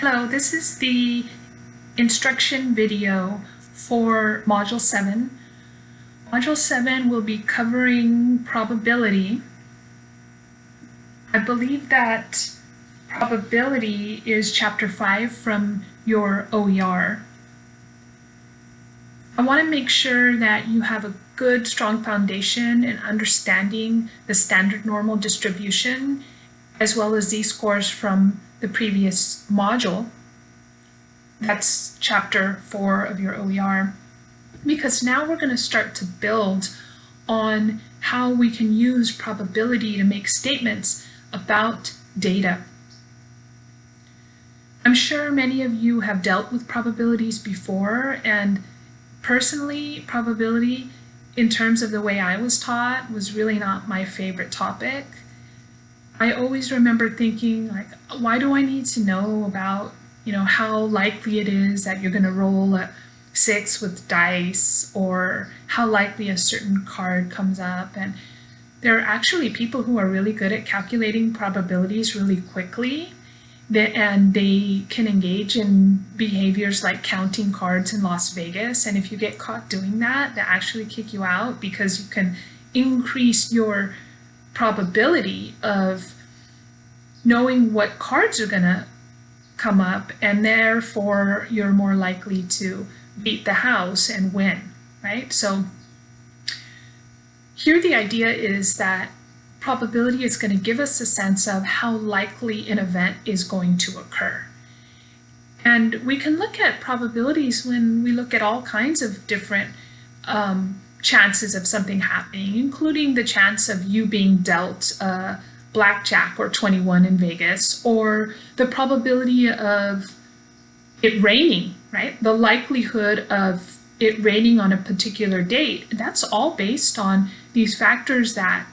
Hello, this is the instruction video for Module 7. Module 7 will be covering probability. I believe that probability is chapter 5 from your OER. I want to make sure that you have a good, strong foundation in understanding the standard normal distribution as well as z-scores from the previous module. That's chapter four of your OER. Because now we're going to start to build on how we can use probability to make statements about data. I'm sure many of you have dealt with probabilities before and personally probability in terms of the way I was taught was really not my favorite topic. I always remember thinking like, why do I need to know about, you know, how likely it is that you're going to roll a six with dice or how likely a certain card comes up. And there are actually people who are really good at calculating probabilities really quickly and they can engage in behaviors like counting cards in Las Vegas. And if you get caught doing that, they actually kick you out because you can increase your probability of knowing what cards are going to come up and therefore you're more likely to beat the house and win, right? So here the idea is that probability is going to give us a sense of how likely an event is going to occur. And we can look at probabilities when we look at all kinds of different um, chances of something happening, including the chance of you being dealt uh, blackjack or 21 in Vegas, or the probability of it raining, right? The likelihood of it raining on a particular date. That's all based on these factors that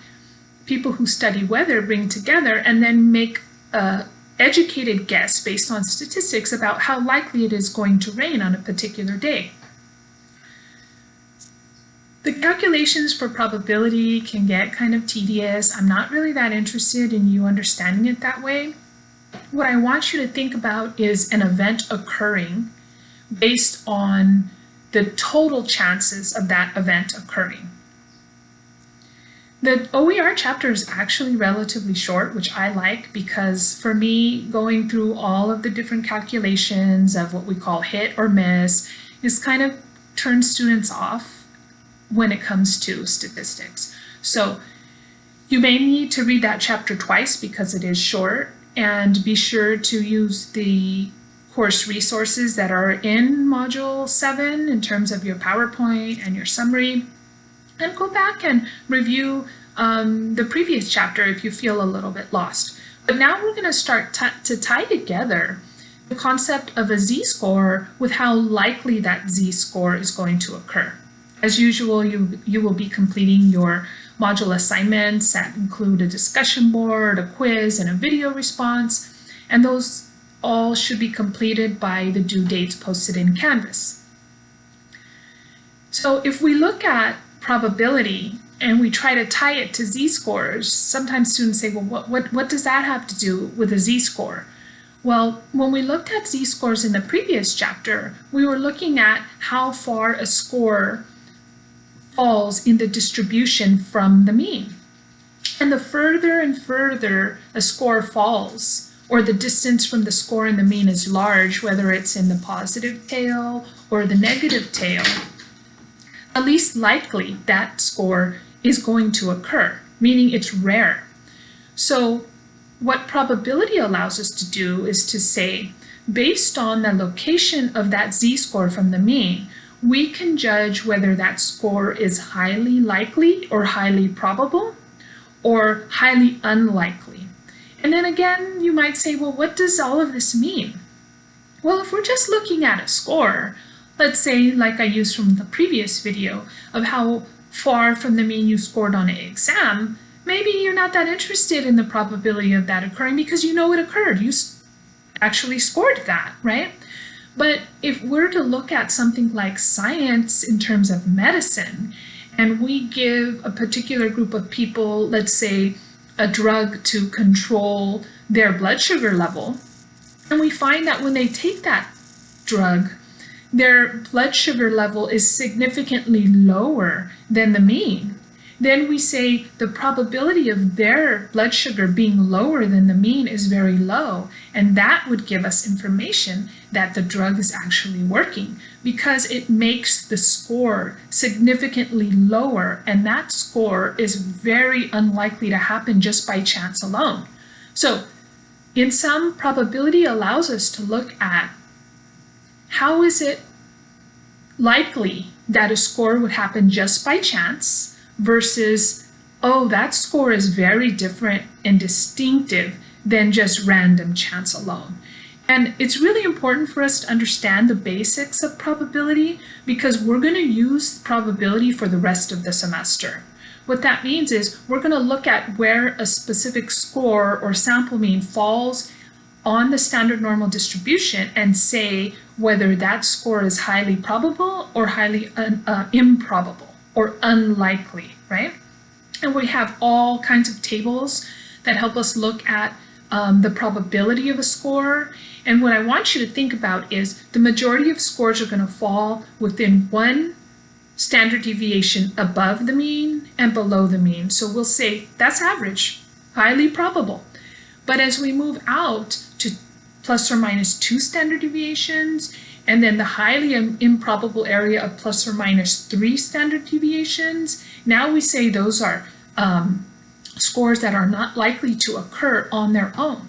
people who study weather bring together and then make a educated guess based on statistics about how likely it is going to rain on a particular day. The calculations for probability can get kind of tedious. I'm not really that interested in you understanding it that way. What I want you to think about is an event occurring based on the total chances of that event occurring. The OER chapter is actually relatively short, which I like because for me, going through all of the different calculations of what we call hit or miss is kind of turns students off when it comes to statistics. So you may need to read that chapter twice because it is short and be sure to use the course resources that are in module 7 in terms of your PowerPoint and your summary and go back and review um, the previous chapter if you feel a little bit lost. But now we're going to start to tie together the concept of a z-score with how likely that z-score is going to occur. As usual, you, you will be completing your module assignments that include a discussion board, a quiz, and a video response, and those all should be completed by the due dates posted in Canvas. So if we look at probability and we try to tie it to z-scores, sometimes students say, well, what, what, what does that have to do with a z-score? Well, when we looked at z-scores in the previous chapter, we were looking at how far a score falls in the distribution from the mean. And the further and further a score falls, or the distance from the score and the mean is large, whether it's in the positive tail or the negative tail, the least likely that score is going to occur, meaning it's rare. So what probability allows us to do is to say, based on the location of that z-score from the mean, we can judge whether that score is highly likely or highly probable or highly unlikely. And then again, you might say, well, what does all of this mean? Well, if we're just looking at a score, let's say like I used from the previous video of how far from the mean you scored on an exam, maybe you're not that interested in the probability of that occurring because you know it occurred. You actually scored that, right? But if we're to look at something like science in terms of medicine, and we give a particular group of people, let's say, a drug to control their blood sugar level, And we find that when they take that drug, their blood sugar level is significantly lower than the mean. Then we say the probability of their blood sugar being lower than the mean is very low, and that would give us information that the drug is actually working because it makes the score significantly lower, and that score is very unlikely to happen just by chance alone. So in sum, probability allows us to look at how is it likely that a score would happen just by chance versus, oh, that score is very different and distinctive than just random chance alone. And it's really important for us to understand the basics of probability because we're going to use probability for the rest of the semester. What that means is we're going to look at where a specific score or sample mean falls on the standard normal distribution and say whether that score is highly probable or highly un, uh, improbable or unlikely, right? And we have all kinds of tables that help us look at um, the probability of a score. And what I want you to think about is the majority of scores are going to fall within one standard deviation above the mean and below the mean. So we'll say that's average, highly probable. But as we move out to plus or minus two standard deviations, and then the highly improbable area of plus or minus three standard deviations, now we say those are um, scores that are not likely to occur on their own.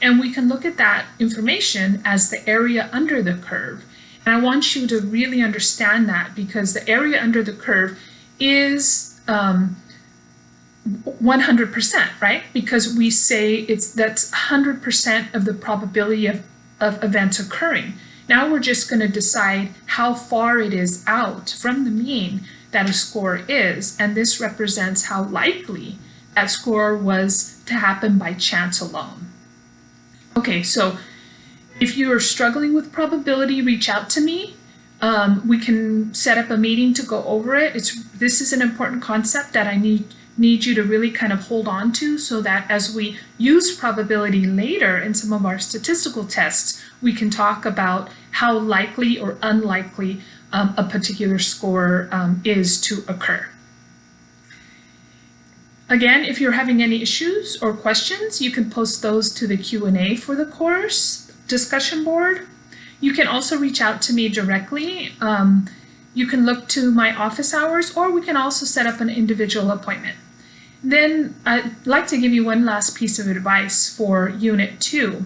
And we can look at that information as the area under the curve. And I want you to really understand that because the area under the curve is um, 100%, right? Because we say it's that's 100% of the probability of, of events occurring. Now we're just going to decide how far it is out from the mean that a score is, and this represents how likely that score was to happen by chance alone. Okay, so if you are struggling with probability, reach out to me. Um, we can set up a meeting to go over it. It's This is an important concept that I need need you to really kind of hold on to so that as we use probability later in some of our statistical tests, we can talk about how likely or unlikely um, a particular score um, is to occur. Again, if you're having any issues or questions, you can post those to the Q&A for the course discussion board. You can also reach out to me directly. Um, you can look to my office hours or we can also set up an individual appointment. Then I'd like to give you one last piece of advice for Unit 2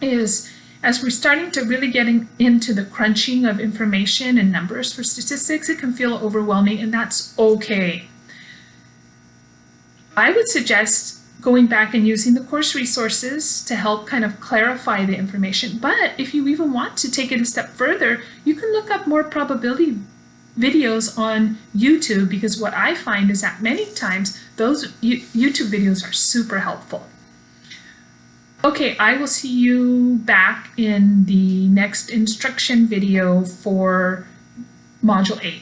is as we're starting to really get into the crunching of information and numbers for statistics, it can feel overwhelming and that's okay. I would suggest going back and using the course resources to help kind of clarify the information. But if you even want to take it a step further, you can look up more probability videos on YouTube because what I find is that many times those YouTube videos are super helpful. Okay, I will see you back in the next instruction video for Module 8.